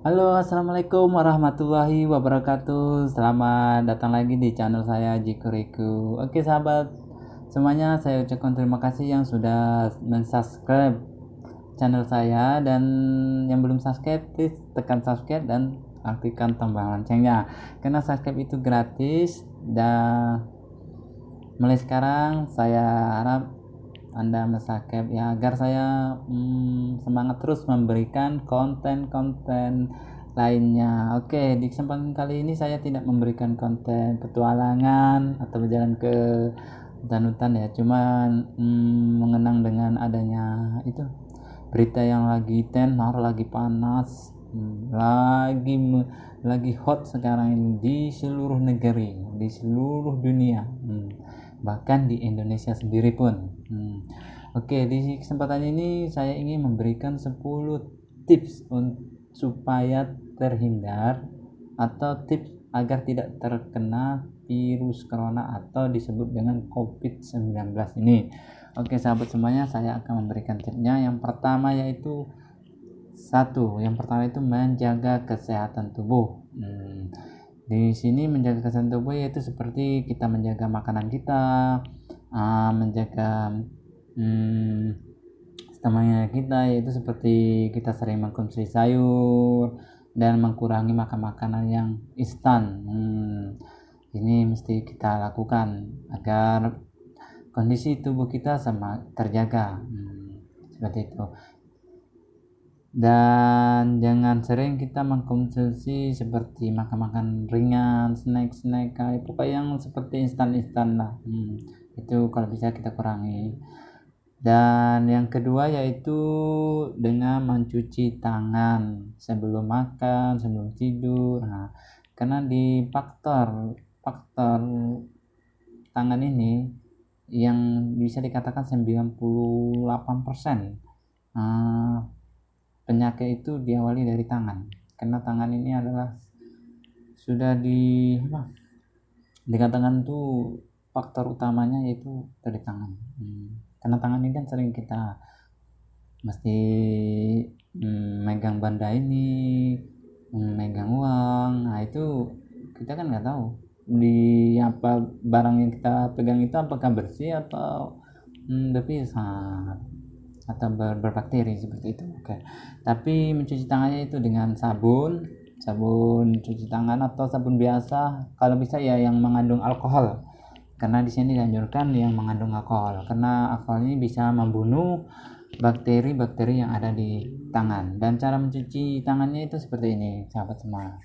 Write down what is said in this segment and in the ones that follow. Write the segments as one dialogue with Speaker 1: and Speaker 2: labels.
Speaker 1: Halo, assalamualaikum warahmatullahi wabarakatuh. Selamat datang lagi di channel saya Jikuriku. Oke, sahabat semuanya, saya ucapkan terima kasih yang sudah mensubscribe channel saya dan yang belum subscribe, please tekan subscribe dan aktifkan tombol loncengnya. Karena subscribe itu gratis dan mulai sekarang saya harap anda mensubscribe ya agar saya hmm, semangat terus memberikan konten-konten lainnya. Oke, di kesempatan kali ini saya tidak memberikan konten petualangan atau berjalan ke hutan-hutan ya, cuman hmm, mengenang dengan adanya itu berita yang lagi tenor, lagi panas, lagi lagi hot sekarang ini di seluruh negeri, di seluruh dunia. Hmm bahkan di Indonesia sendiri pun. Hmm. Oke, di kesempatan ini saya ingin memberikan 10 tips supaya terhindar atau tips agar tidak terkena virus corona atau disebut dengan COVID-19 ini. Oke, sahabat semuanya, saya akan memberikan tipsnya. Yang pertama yaitu satu, yang pertama itu menjaga kesehatan tubuh. Hmm di sini menjaga kesehatan tubuh yaitu seperti kita menjaga makanan kita uh, menjaga hmm, stamina kita yaitu seperti kita sering mengkonsumsi sayur dan mengurangi makan makanan yang instan. Hmm, ini mesti kita lakukan agar kondisi tubuh kita sama terjaga. Hmm, seperti itu dan jangan sering kita mengkonsumsi seperti makan-makan ringan, snack-snack kayak pokoknya yang seperti instan-instan lah. Hmm, itu kalau bisa kita kurangi. Dan yang kedua yaitu dengan mencuci tangan sebelum makan, sebelum tidur. Nah, karena di faktor faktor tangan ini yang bisa dikatakan 98% nah, penyakit itu diawali dari tangan. Karena tangan ini adalah sudah di apa dikatakan tuh faktor utamanya yaitu dari tangan. Hmm. karena tangan ini kan sering kita mesti hmm, megang benda ini hmm, megang uang. Nah itu kita kan nggak tahu di apa barang yang kita pegang itu apakah bersih atau hmm, sangat atau ber berbakteri seperti itu oke tapi mencuci tangannya itu dengan sabun sabun cuci tangan atau sabun biasa kalau bisa ya yang mengandung alkohol. Karena di sini dianjurkan yang mengandung alkohol karena alkohol ini bisa membunuh bakteri-bakteri yang ada di tangan. Dan cara mencuci tangannya itu seperti ini sahabat semua.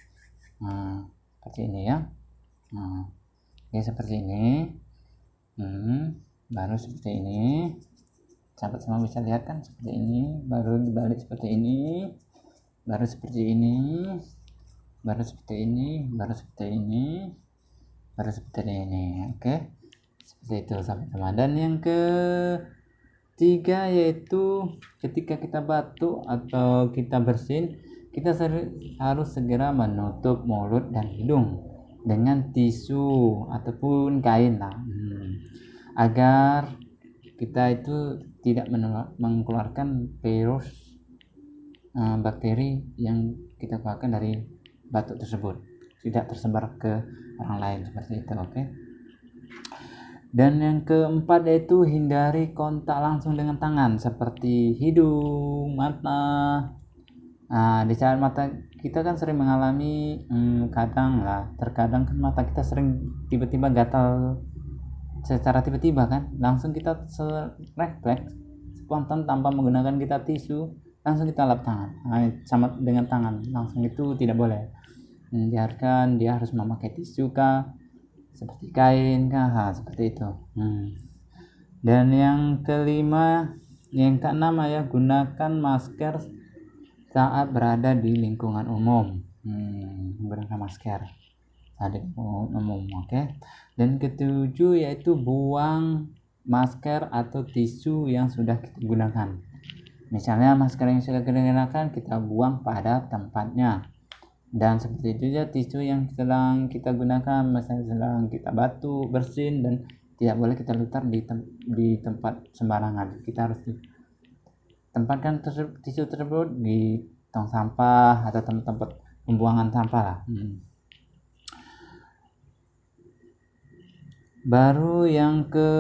Speaker 1: Nah, seperti ini ya. Nah, ya seperti ini. Hmm, baru seperti ini sahabat semua bisa lihat kan seperti ini baru dibalik seperti ini baru seperti ini baru seperti ini baru seperti ini baru seperti ini. Oke seperti itu sahabat semua dan yang ketiga yaitu ketika kita batuk atau kita bersin kita harus segera menutup mulut dan hidung dengan tisu ataupun kain lah. Hmm. agar kita itu tidak mengeluarkan virus uh, bakteri yang kita keluarkan dari batuk tersebut tidak tersebar ke orang lain seperti itu oke okay? dan yang keempat yaitu hindari kontak langsung dengan tangan seperti hidung mata nah di saat mata kita kan sering mengalami hmm, kadang lah terkadang kan mata kita sering tiba-tiba gatal secara tiba-tiba kan langsung kita refleks spontan tanpa menggunakan kita tisu langsung kita lap tangan nah, sama dengan tangan langsung itu tidak boleh. Hmm, biarkan dia harus memakai tisu kah seperti kain kah seperti itu. Hmm. dan yang kelima yang keenam ya gunakan masker saat berada di lingkungan umum. Hmm, masker ada umum oke okay? dan ketujuh yaitu buang masker atau tisu yang sudah kita gunakan misalnya masker yang sudah kita gunakan kita buang pada tempatnya dan seperti itu ya tisu yang sedang kita gunakan misalnya sedang kita batu bersin dan tidak boleh kita lutar di, tem di tempat sembarangan kita harus tempatkan tisu tersebut di tong sampah atau tempat-tempat pembuangan sampah lah hmm. Baru yang ke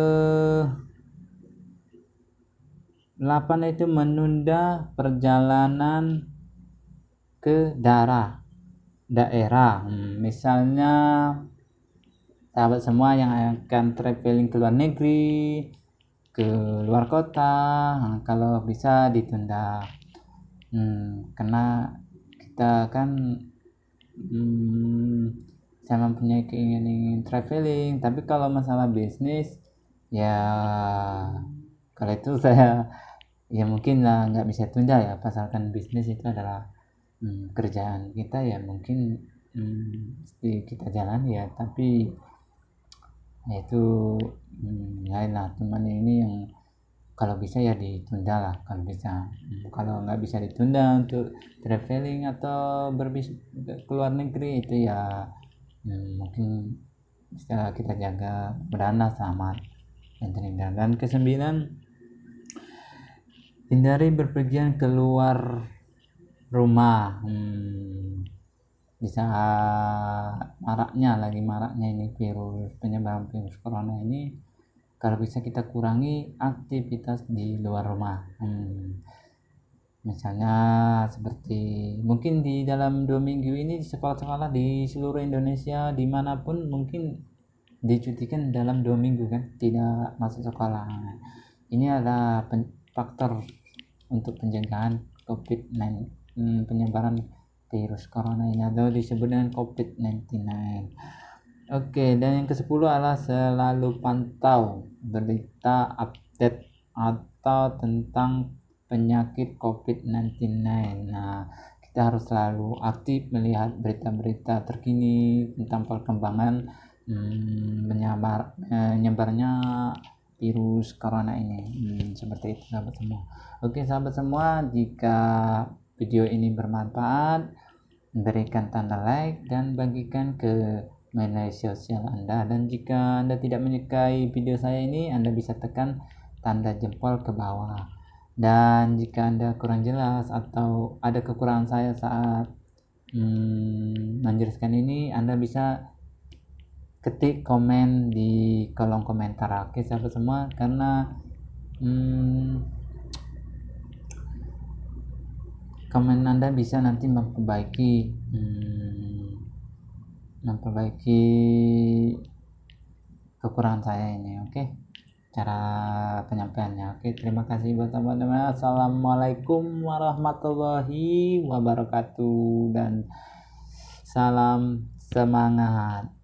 Speaker 1: 8 itu menunda perjalanan ke daerah. Daerah. Hmm, misalnya sahabat semua yang akan traveling ke luar negeri ke luar kota kalau bisa ditunda. Hmm, karena kita kan hmm, saya mempunyai keinginan ingin traveling. Tapi kalau masalah bisnis ya kalau itu saya ya mungkin lah nggak bisa tunda ya. Pasalkan bisnis itu adalah hmm, kerjaan kita ya mungkin hmm, kita jalan ya. Tapi ya itu hmm, lain lah. Cuman ini yang kalau bisa ya ditunda lah kalau bisa. Hmm, kalau nggak bisa ditunda untuk traveling atau berbis ke luar negeri itu ya hmm, mungkin bisa kita jaga berdana selamat. Dan terhindar dan kesembilan hindari berpergian keluar rumah. Hmm, bisa maraknya lagi maraknya ini virus penyebaran virus corona ini kalau bisa kita kurangi aktivitas di luar rumah. Hmm, misalnya seperti mungkin di dalam dua minggu ini di sekolah-sekolah di seluruh Indonesia di mana pun mungkin dicutikan dalam dua minggu kan tidak masuk sekolah ini adalah faktor untuk pencegahan COVID-19 hmm, penyebaran virus corona ini atau disebut dengan COVID-19. Oke, dan yang ke-10 adalah selalu pantau berita update atau tentang penyakit COVID-19. Nah, kita harus selalu aktif melihat berita-berita terkini tentang perkembangan hmm, menyebar, menyebarnya virus corona ini. Hmm, seperti itu sahabat semua. Oke, sahabat semua, jika video ini bermanfaat, berikan tanda like dan bagikan ke media sosial Anda. Dan jika Anda tidak menyukai video saya ini, Anda bisa tekan tanda jempol ke bawah. Dan jika Anda kurang jelas atau ada kekurangan saya saat hmm, menjelaskan ini, Anda bisa ketik komen di kolom komentar. Oke, sahabat semua, karena hmm, komen anda bisa nanti memperbaiki hmm, memperbaiki kekurangan saya ini oke okay? Cara penyampaiannya. Oke terima kasih buat teman-teman. Assalamualaikum warahmatullahi wabarakatuh dan salam semangat